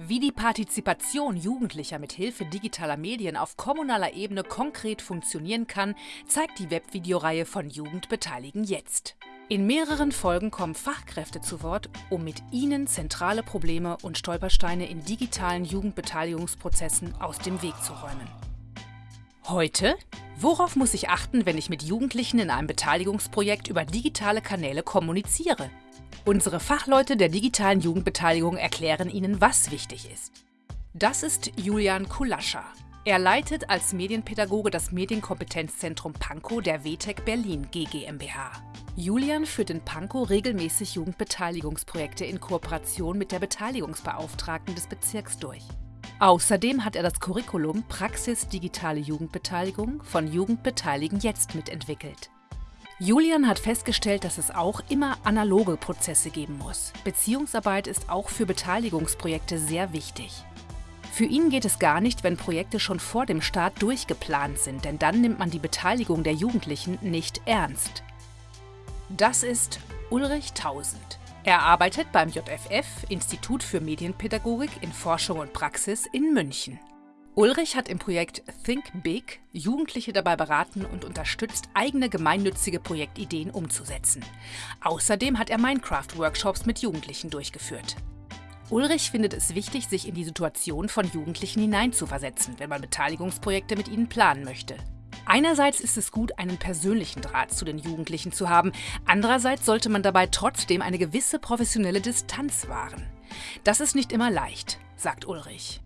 Wie die Partizipation Jugendlicher mit Hilfe digitaler Medien auf kommunaler Ebene konkret funktionieren kann, zeigt die Webvideoreihe von Jugend beteiligen jetzt. In mehreren Folgen kommen Fachkräfte zu Wort, um mit ihnen zentrale Probleme und Stolpersteine in digitalen Jugendbeteiligungsprozessen aus dem Weg zu räumen. Heute? Worauf muss ich achten, wenn ich mit Jugendlichen in einem Beteiligungsprojekt über digitale Kanäle kommuniziere? Unsere Fachleute der digitalen Jugendbeteiligung erklären Ihnen, was wichtig ist. Das ist Julian Kulascha. Er leitet als Medienpädagoge das Medienkompetenzzentrum Pankow der WTEC Berlin GmbH. Julian führt in Pankow regelmäßig Jugendbeteiligungsprojekte in Kooperation mit der Beteiligungsbeauftragten des Bezirks durch. Außerdem hat er das Curriculum Praxis Digitale Jugendbeteiligung von Jugendbeteiligen jetzt mitentwickelt. Julian hat festgestellt, dass es auch immer analoge Prozesse geben muss. Beziehungsarbeit ist auch für Beteiligungsprojekte sehr wichtig. Für ihn geht es gar nicht, wenn Projekte schon vor dem Start durchgeplant sind, denn dann nimmt man die Beteiligung der Jugendlichen nicht ernst. Das ist Ulrich Tausend. Er arbeitet beim JFF, Institut für Medienpädagogik in Forschung und Praxis in München. Ulrich hat im Projekt Think Big Jugendliche dabei beraten und unterstützt, eigene gemeinnützige Projektideen umzusetzen. Außerdem hat er Minecraft-Workshops mit Jugendlichen durchgeführt. Ulrich findet es wichtig, sich in die Situation von Jugendlichen hineinzuversetzen, wenn man Beteiligungsprojekte mit ihnen planen möchte. Einerseits ist es gut, einen persönlichen Draht zu den Jugendlichen zu haben, andererseits sollte man dabei trotzdem eine gewisse professionelle Distanz wahren. Das ist nicht immer leicht, sagt Ulrich.